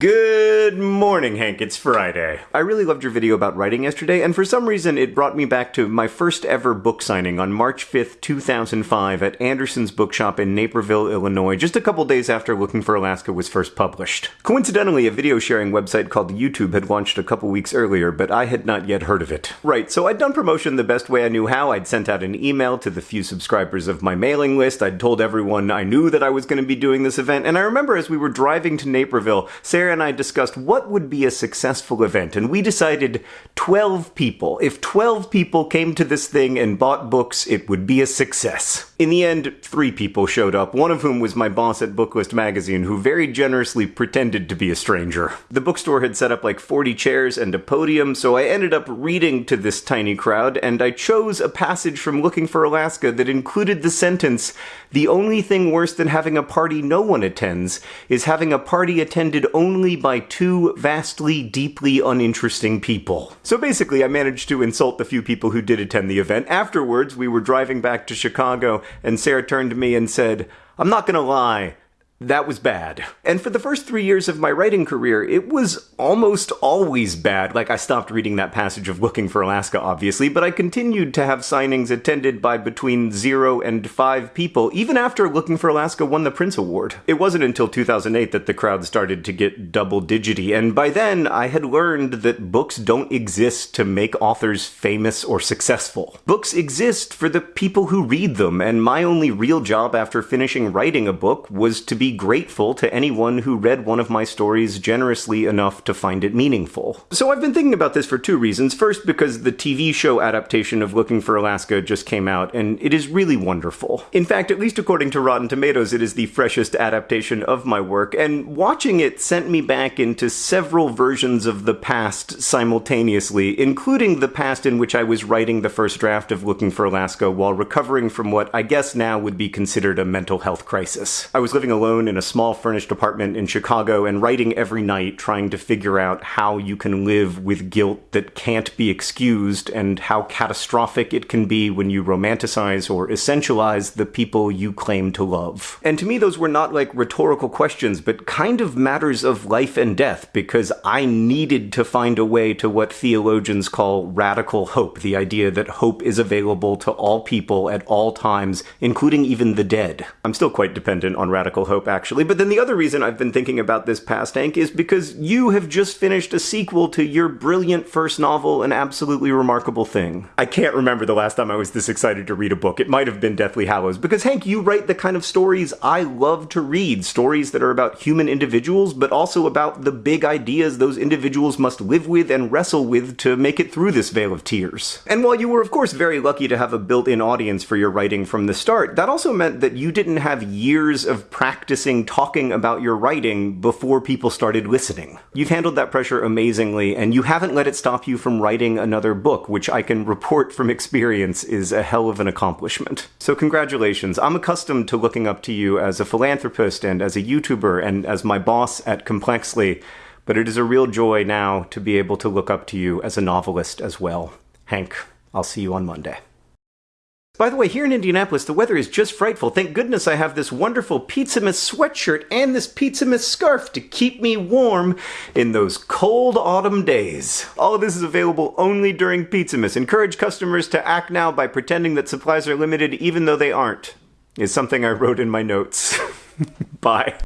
Good morning, Hank. It's Friday. I really loved your video about writing yesterday, and for some reason it brought me back to my first ever book signing on March 5th, 2005 at Anderson's Bookshop in Naperville, Illinois, just a couple days after Looking for Alaska was first published. Coincidentally, a video sharing website called YouTube had launched a couple weeks earlier, but I had not yet heard of it. Right, so I'd done promotion the best way I knew how. I'd sent out an email to the few subscribers of my mailing list. I'd told everyone I knew that I was going to be doing this event, and I remember as we were driving to Naperville, Sarah and I discussed what would be a successful event, and we decided 12 people. If 12 people came to this thing and bought books, it would be a success. In the end, three people showed up, one of whom was my boss at Booklist magazine, who very generously pretended to be a stranger. The bookstore had set up like 40 chairs and a podium, so I ended up reading to this tiny crowd, and I chose a passage from Looking for Alaska that included the sentence, The only thing worse than having a party no one attends is having a party attended only by two vastly, deeply uninteresting people. So basically, I managed to insult the few people who did attend the event. Afterwards, we were driving back to Chicago, and Sarah turned to me and said, I'm not gonna lie, that was bad. And for the first three years of my writing career, it was almost always bad. Like, I stopped reading that passage of Looking for Alaska, obviously, but I continued to have signings attended by between zero and five people, even after Looking for Alaska won the Printz Award. It wasn't until 2008 that the crowd started to get double digity, and by then, I had learned that books don't exist to make authors famous or successful. Books exist for the people who read them, and my only real job after finishing writing a book was to be grateful to anyone who read one of my stories generously enough to find it meaningful. So I've been thinking about this for two reasons. First, because the TV show adaptation of Looking for Alaska just came out, and it is really wonderful. In fact, at least according to Rotten Tomatoes, it is the freshest adaptation of my work, and watching it sent me back into several versions of the past simultaneously, including the past in which I was writing the first draft of Looking for Alaska while recovering from what I guess now would be considered a mental health crisis. I was living alone alone in a small furnished apartment in Chicago and writing every night trying to figure out how you can live with guilt that can't be excused and how catastrophic it can be when you romanticize or essentialize the people you claim to love. And to me, those were not like rhetorical questions, but kind of matters of life and death because I needed to find a way to what theologians call radical hope, the idea that hope is available to all people at all times, including even the dead. I'm still quite dependent on radical hope actually. But then the other reason I've been thinking about this past, Hank, is because you have just finished a sequel to your brilliant first novel, An Absolutely Remarkable Thing. I can't remember the last time I was this excited to read a book. It might have been Deathly Hallows, because Hank, you write the kind of stories I love to read. Stories that are about human individuals, but also about the big ideas those individuals must live with and wrestle with to make it through this vale of tears. And while you were, of course, very lucky to have a built-in audience for your writing from the start, that also meant that you didn't have years of practice practicing talking about your writing before people started listening. You've handled that pressure amazingly, and you haven't let it stop you from writing another book, which I can report from experience is a hell of an accomplishment. So congratulations. I'm accustomed to looking up to you as a philanthropist and as a YouTuber and as my boss at Complexly, but it is a real joy now to be able to look up to you as a novelist as well. Hank, I'll see you on Monday. By the way, here in Indianapolis, the weather is just frightful. Thank goodness I have this wonderful Pizzamas sweatshirt and this Pizzamas scarf to keep me warm in those cold autumn days. All of this is available only during Pizzamas. Encourage customers to act now by pretending that supplies are limited even though they aren't, is something I wrote in my notes. Bye.